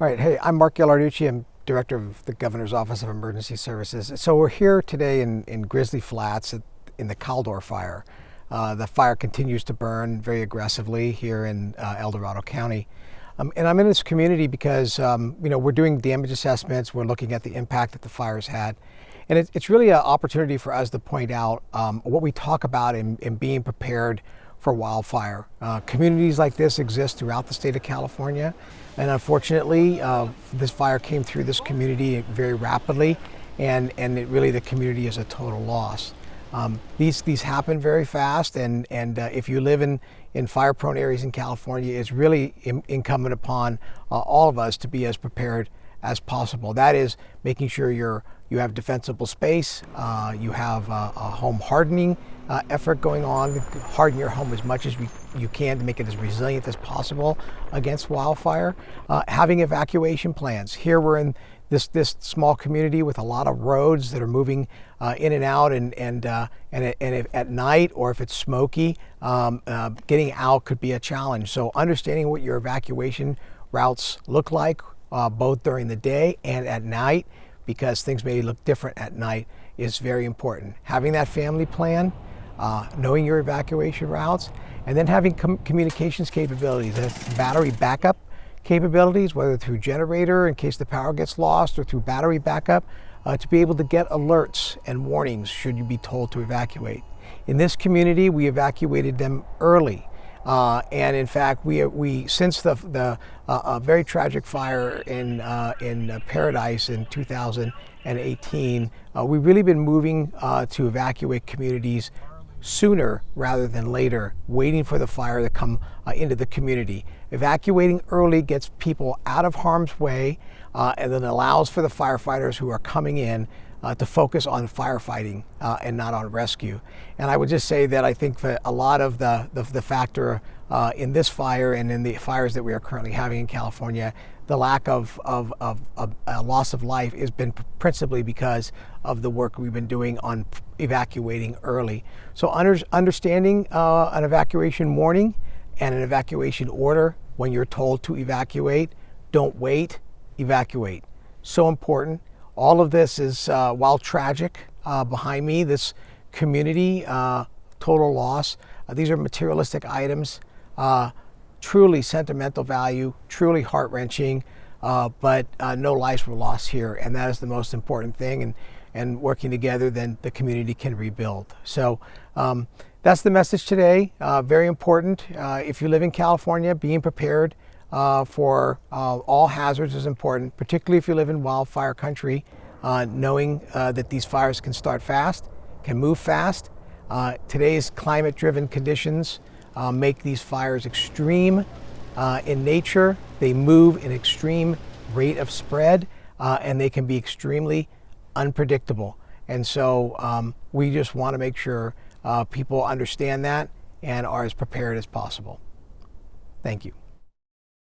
All right, hey, I'm Mark Ghilarducci. I'm Director of the Governor's Office of Emergency Services. So we're here today in, in Grizzly Flats in the Caldor fire. Uh, the fire continues to burn very aggressively here in uh, El Dorado County. Um, and I'm in this community because, um, you know, we're doing damage assessments, we're looking at the impact that the fires had. And it, it's really an opportunity for us to point out um, what we talk about in, in being prepared for wildfire. Uh, communities like this exist throughout the state of California, and unfortunately, uh, this fire came through this community very rapidly, and, and it really the community is a total loss. Um, these, these happen very fast, and, and uh, if you live in, in fire-prone areas in California, it's really in, incumbent upon uh, all of us to be as prepared as possible. That is making sure you're, you have defensible space, uh, you have a home hardening uh, effort going on, harden your home as much as we, you can to make it as resilient as possible against wildfire. Uh, having evacuation plans. Here we're in this this small community with a lot of roads that are moving uh, in and out, and and uh, and, and at night or if it's smoky, um, uh, getting out could be a challenge. So understanding what your evacuation routes look like, uh, both during the day and at night, because things may look different at night, is very important. Having that family plan uh, knowing your evacuation routes, and then having com communications capabilities, battery backup capabilities, whether through generator in case the power gets lost or through battery backup, uh, to be able to get alerts and warnings should you be told to evacuate. In this community, we evacuated them early. Uh, and in fact, we, we since the, the uh, very tragic fire in, uh, in uh, Paradise in 2018, uh, we've really been moving uh, to evacuate communities sooner rather than later, waiting for the fire to come into the community. Evacuating early gets people out of harm's way uh, and then allows for the firefighters who are coming in uh, to focus on firefighting uh, and not on rescue. And I would just say that I think that a lot of the, the, the factor uh, in this fire and in the fires that we are currently having in California, the lack of, of, of, of loss of life has been principally because of the work we've been doing on evacuating early. So under, understanding uh, an evacuation warning and an evacuation order when you're told to evacuate, don't wait, evacuate. So important. All of this is, uh, while tragic uh, behind me, this community, uh, total loss, uh, these are materialistic items, uh, truly sentimental value, truly heart-wrenching, uh, but no lives were lost here, and that is the most important thing. And, and working together, then the community can rebuild. So um, that's the message today. very important. if you live in California, being prepared uh, for uh, all hazards is important, particularly if you live in wildfire country, uh, knowing uh, that these fires can start fast, can move fast. Uh, today's climate-driven conditions uh, make these fires extreme in nature. They move in extreme rate of spread, and they can be extremely unpredictable. And so um, we just want to make sure people understand that and are as prepared as possible. Thank you.